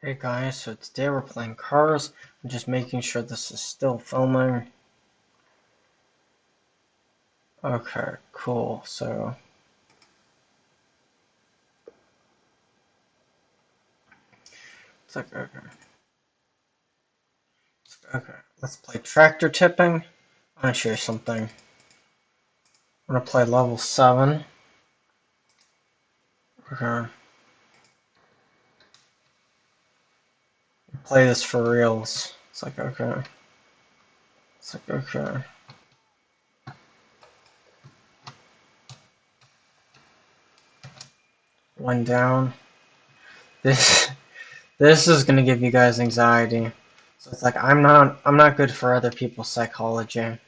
Hey guys, so today we're playing Cars. I'm just making sure this is still filming. Okay, cool. So it's like okay. Okay, let's play tractor tipping. I'm gonna show you something. I'm gonna play level seven. Okay. Play this for reals. It's like okay. It's like okay. One down. This this is gonna give you guys anxiety. So it's like I'm not I'm not good for other people's psychology.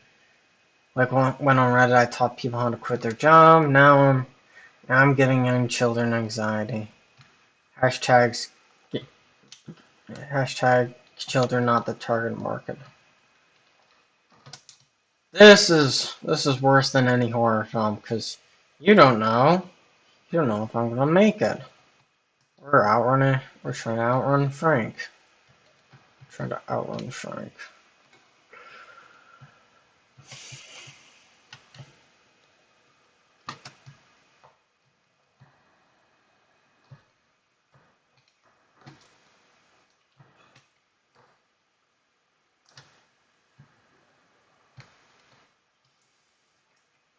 Like when, when on Reddit I taught people how to quit their job, now I'm now I'm giving young children anxiety. Hashtags hashtag children not the target market. This is this is worse than any horror film because you don't know. You don't know if I'm gonna make it. We're outrunning. We're trying to outrun Frank. Trying to outrun Frank.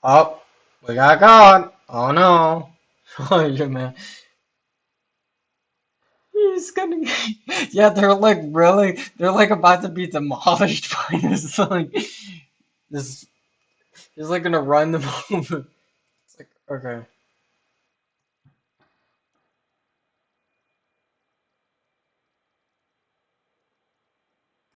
Oh, we got God. Oh no. Oh, yeah, man. He's gonna. Yeah, they're like really. They're like about to be demolished by this like this. He's like gonna run them over. It's like okay.